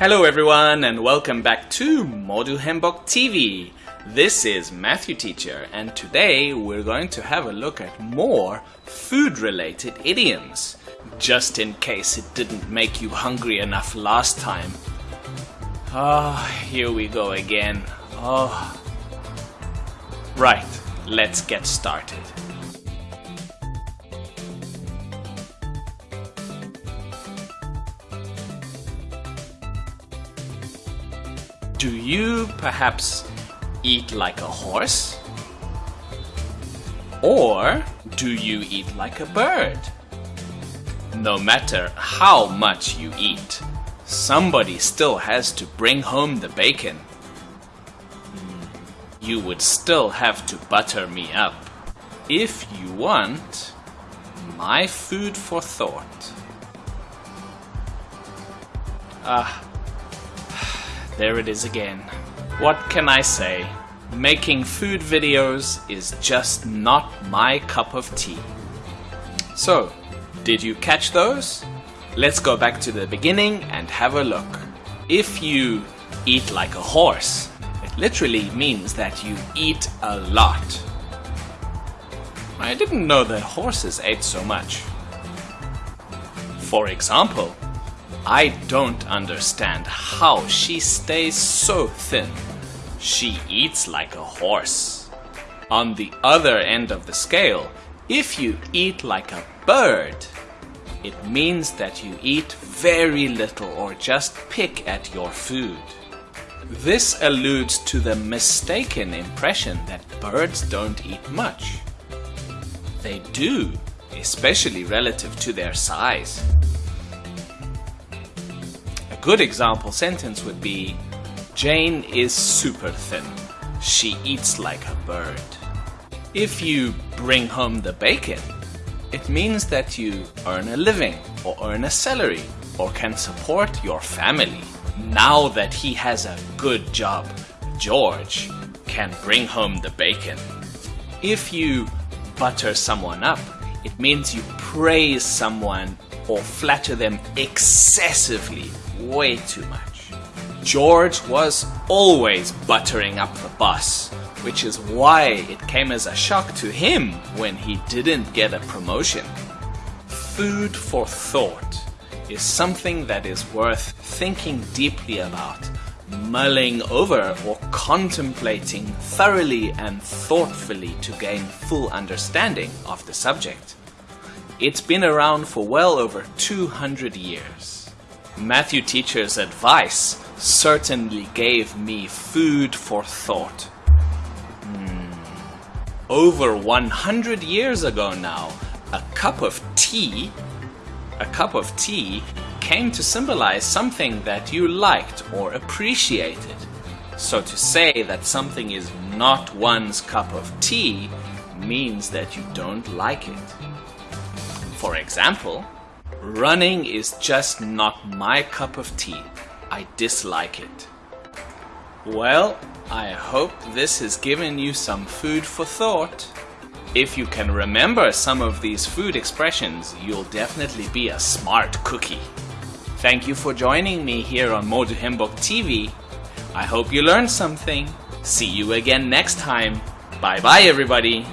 Hello everyone and welcome back to Modu Hembok TV. This is Matthew Teacher and today we're going to have a look at more food related idioms. Just in case it didn't make you hungry enough last time. Ah, oh, here we go again. Oh. Right, let's get started. Do you perhaps eat like a horse? Or do you eat like a bird? No matter how much you eat, somebody still has to bring home the bacon. You would still have to butter me up. If you want my food for thought. Ah, there it is again. What can I say? Making food videos is just not my cup of tea. So, did you catch those? Let's go back to the beginning and have a look. If you eat like a horse, it literally means that you eat a lot. I didn't know that horses ate so much. For example, I don't understand how she stays so thin. She eats like a horse. On the other end of the scale, if you eat like a bird, it means that you eat very little or just pick at your food. This alludes to the mistaken impression that birds don't eat much. They do, especially relative to their size good example sentence would be Jane is super thin. She eats like a bird. If you bring home the bacon, it means that you earn a living or earn a salary or can support your family. Now that he has a good job, George can bring home the bacon. If you butter someone up, it means you praise someone or flatter them excessively way too much. George was always buttering up the bus, which is why it came as a shock to him when he didn't get a promotion. Food for thought is something that is worth thinking deeply about, mulling over or contemplating thoroughly and thoughtfully to gain full understanding of the subject. It's been around for well over 200 years. Matthew Teacher's advice certainly gave me food for thought. Hmm. Over 100 years ago now, a cup of tea, a cup of tea came to symbolize something that you liked or appreciated. So to say that something is not one's cup of tea means that you don't like it. For example, Running is just not my cup of tea. I dislike it. Well, I hope this has given you some food for thought. If you can remember some of these food expressions, you'll definitely be a smart cookie. Thank you for joining me here on Modu Hembok TV. I hope you learned something. See you again next time. Bye bye everybody.